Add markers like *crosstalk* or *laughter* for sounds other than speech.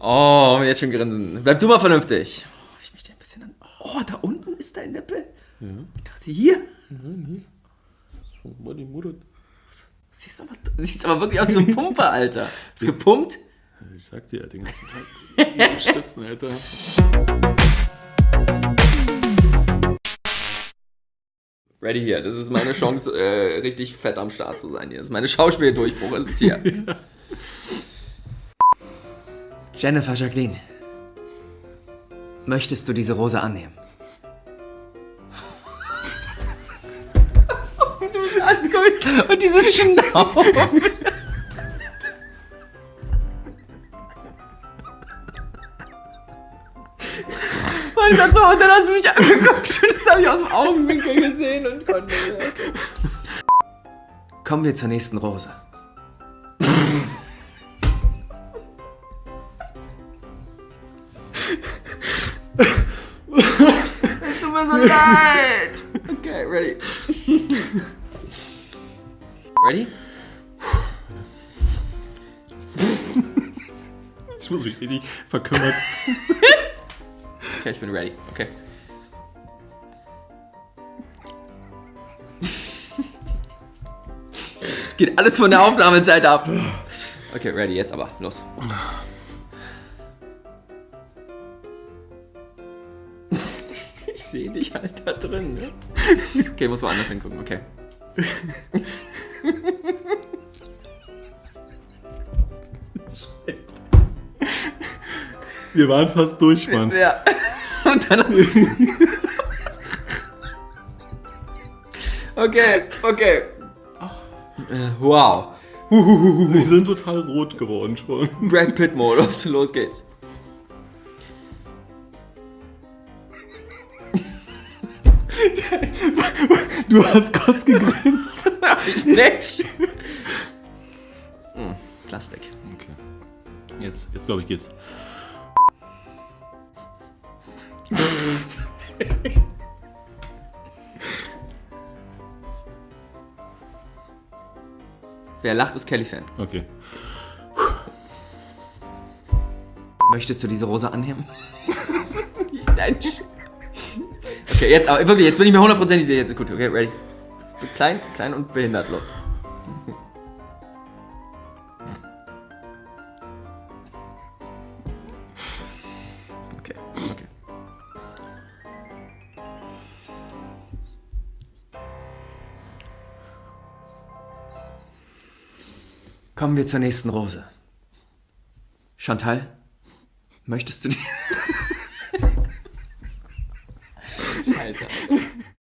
Oh, jetzt schon grinsen. Bleib du mal vernünftig. Oh, ich möchte ein bisschen an. Oh, da unten ist dein Nippel. Ja. Ich dachte hier. Nein, nee. So, war die Mutter. Siehst aber, siehst aber wirklich aus wie ein Pumper, Alter. Ist gepumpt? Ich sag dir, den ganzen Tag. Stützen, *laughs* Alter. Ready hier. Das ist meine Chance, äh, richtig fett am Start zu sein hier. Das ist meine Schauspieldurchbruch. Es ist hier. *laughs* Jennifer Jacqueline. Möchtest du diese Rose annehmen? du bist angeguckt. Und dieses Schnaufen. Mein Gott, so, und dann hast du mich angeguckt und *laughs* das habe ich aus dem Augenwinkel gesehen und konnte. Kommen wir zur nächsten Rose. Es tut mir so leid. Okay, ready. Ready? Ich muss mich richtig verkümmert. Okay, ich bin ready. Okay. Geht alles von der Aufnahmezeit ab. Okay, ready, jetzt aber. Los. Sehe dich halt da drin, ne? Okay, muss woanders hingucken, okay. Wir waren fast durch, Mann. Ja. *laughs* Und dann hast du... Okay, okay. Äh, Wow. Wir sind total rot geworden schon. Brad Pitt-Modus. Los geht's. Du hast kurz gegrinst. *laughs* Ich nicht. Hm, Plastik. Okay. Jetzt, jetzt glaube ich geht's. Wer lacht, ist Kelly-Fan. Okay. Möchtest du diese Rose annehmen? *laughs* ich, nein. Okay, jetzt aber wirklich, jetzt bin ich mir hundertprozentig sicher. Jetzt ist gut. Okay, ready. Klein, klein und behindert. Los. Okay, okay. Kommen wir zur nächsten Rose. Chantal, möchtest du die... Alter. *laughs*